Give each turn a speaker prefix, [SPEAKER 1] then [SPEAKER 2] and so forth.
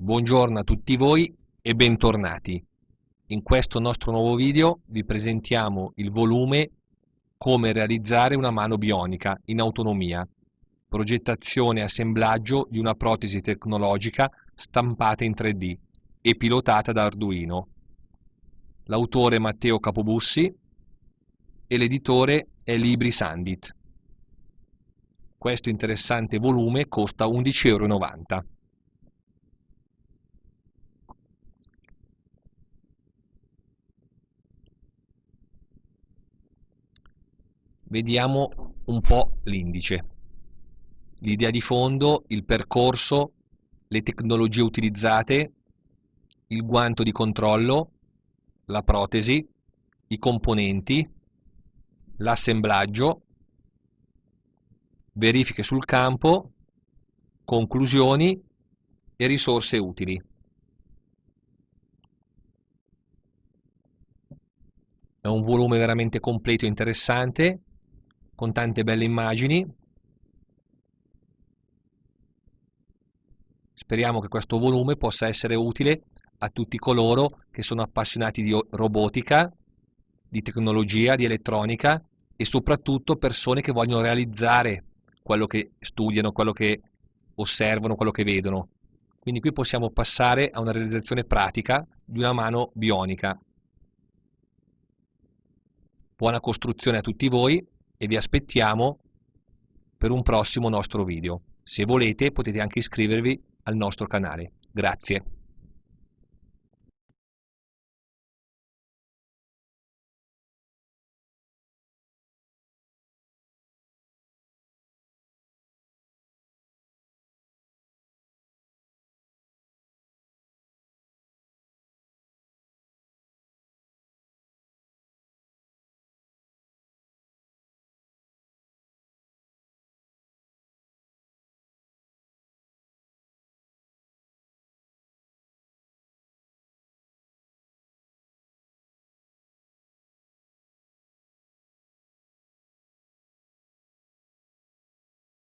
[SPEAKER 1] Buongiorno a tutti voi e bentornati. In questo nostro nuovo video vi presentiamo il volume Come realizzare una mano bionica in autonomia, progettazione e assemblaggio di una protesi tecnologica stampata in 3D e pilotata da Arduino. L'autore Matteo Capobussi e l'editore è Libri Sandit. Questo interessante volume costa 11,90 euro. Vediamo un po' l'indice. L'idea di fondo, il percorso, le tecnologie utilizzate, il guanto di controllo, la protesi, i componenti, l'assemblaggio, verifiche sul campo, conclusioni e risorse utili. È un volume veramente completo e interessante con tante belle immagini. Speriamo che questo volume possa essere utile a tutti coloro che sono appassionati di robotica, di tecnologia, di elettronica e soprattutto persone che vogliono realizzare quello che studiano, quello che osservano, quello che vedono. Quindi qui possiamo passare a una realizzazione pratica di una mano bionica. Buona costruzione a tutti voi e vi aspettiamo per un prossimo nostro video. Se volete potete anche iscrivervi al nostro canale. Grazie.